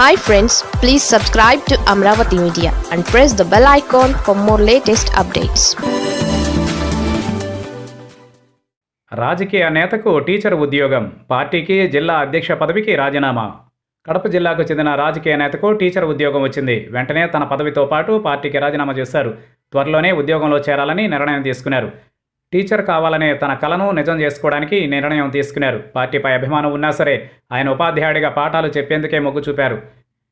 Hi friends please subscribe to Amaravati media and press the bell icon for more latest updates రాజకీయ నేతకు teacher ఉద్యోగం పార్టీకి జిల్లా అధ్యక్ష పదవికి రాజీనామా. కడప జిల్లాకు చెందిన రాజకీయ నేతకు టీచర్ ఉద్యోగం వచ్చింది. వెంటనే తన పదవితో పాటు పార్టీకి రాజీనామా చేశారు. త్వరలోనే ఉద్యోగంలో చేరాలని నిర్ణయం తీసుకున్నారు. టీచర్ కావాలనే తన కలను నిజం చేసుకోవడానికి నిర్ణయం తీసుకున్నారు. పార్టీపై అభిమానం ఉన్నా సరే ఆయన ఉపాధ్యాయుడిగా పాఠాలు చెప్పేందుకే మొగ్గు చూపారు.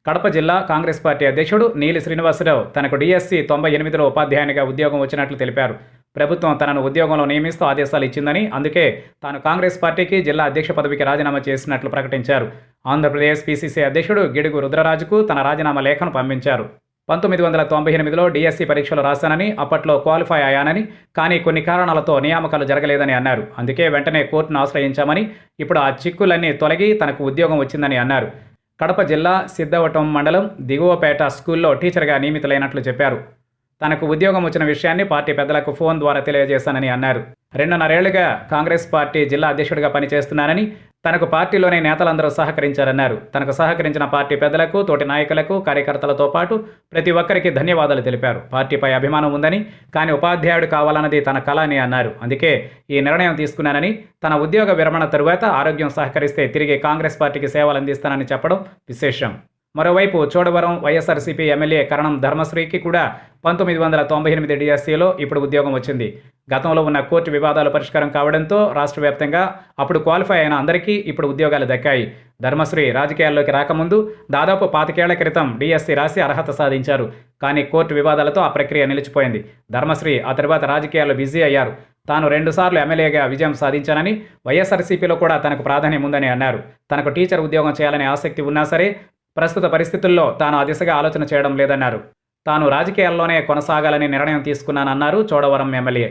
కడప జిల్లా కాంగ్రెస్ పార్టీ అధ్యక్షుడు నీలి శ్రీనివాసరావు తనకు డిఎస్సి తొంభై ఎనిమిదిలో ఉపాధ్యాయునిగా ఉద్యోగం వచ్చినట్లు తెలిపారు. ప్రభుత్వం తనను ఉద్యోగంలో నియమిస్తూ ఆదేశాలు ఇచ్చిందని అందుకే తాను కాంగ్రెస్ పార్టీకి జిల్లా అధ్యక్ష పదవికి రాజీనామా చేసినట్లు ప్రకటించారు. ఆంధ్రప్రదేశ్ పీసీసీ అధ్యక్షుడు గిడుగు రుద్రరాజుకు తన రాజీనామా లేఖను పంపించారు. పంతొమ్మిది వందల తొంభై ఎనిమిదిలో డిఎస్సి పరీక్షలు రాశానని అప్పట్లో క్వాలిఫై అయ్యానని కానీ కొన్ని కారణాలతో నియామకాలు జరగలేదని అన్నారు. అందుకే వెంటనే కోర్టును ఆశ్రయించామని ఇప్పుడు ఆ చిక్కులన్నీ తొలగి తనకు ఉద్యోగం వచ్చిందని అన్నారు. కడప జిల్లా సిద్ధవటం మండలం దిగువపేట స్కూల్లో టీచర్గా నియమితులైనట్లు చెప్పారు. తనకు ఉద్యోగం వచ్చిన విషయాన్ని పార్టీ పెద్దలకు ఫోన్ ద్వారా తెలియజేశానని అన్నారు. రెండున్నరేళ్ళుగా కాంగ్రెస్ పార్టీ జిల్లా అధ్యక్షుడిగా పనిచేస్తున్నానని తనకు పార్టీలోనే నేతలందరూ సహకరించారన్నారు. తనకు సహకరించిన పార్టీ పెద్దలకు తోటి నాయకులకు కార్యకర్తలతో పాటు ప్రతి ఒక్కరికి ధన్యవాదాలు తెలిపారు. పార్టీపై అభిమానం ఉందని కానీ ఉపాధ్యాయుడు కావాలన్నది తన కళ అని అన్నారు. అందుకే ఈ నిర్ణయం తీసుకున్నానని తన ఉద్యోగ విరమణ తరువాత ఆరోగ్యం సహకరిస్తే తిరిగి కాంగ్రెస్ పార్టీకి సేవలు అందిస్తానని చెప్పడం విశేషం. మరోవైపు చోడవరం వైఎస్ఆర్సీపీ ఎమ్మెల్యే కరణం ధర్మశ్రీకి కూడా పంతొమ్మిది వందల తొంభై ఎనిమిది డిఎస్సిలో ఇప్పుడు ఉద్యోగం వచ్చింది. గతంలో ఉన్న కోర్టు వివాదాలు పరిష్కారం కావడంతో రాష్ట్ర వ్యాప్తంగా అప్పుడు క్వాలిఫై అయిన అందరికీ ఇప్పుడు ఉద్యోగాలు దక్కాయి. ధర్మశ్రీ రాజకీయాల్లోకి రాకముందు దాదాపు పాతికేళ్ళ క్రితం డిఎస్సి రాసి అర్హత సాధించారు. కానీ కోర్టు వివాదాలతో ఆ ప్రక్రియ నిలిచిపోయింది. ధర్మశ్రీ ఆ తర్వాత రాజకీయాల్లో బిజీ అయ్యారు. తాను రెండుసార్లు ఎమ్మెల్యేగా విజయం సాధించానని వైఎస్ఆర్సీపీలో కూడా తనకు ప్రాధాన్యం ఉందని అన్నారు. తనకు టీచర్ ఉద్యోగం చేయాలనే ఆసక్తి ఉన్నా సరే ప్రస్తుత పరిస్థితుల్లో తాను ఆ దిశగా ఆలోచన చేయడం లేదన్నారు. తాను రాజకీయాల్లోనే కొనసాగాలని నిర్ణయం తీసుకున్నానన్నారు చోడవరం ఎమ్మెల్యే.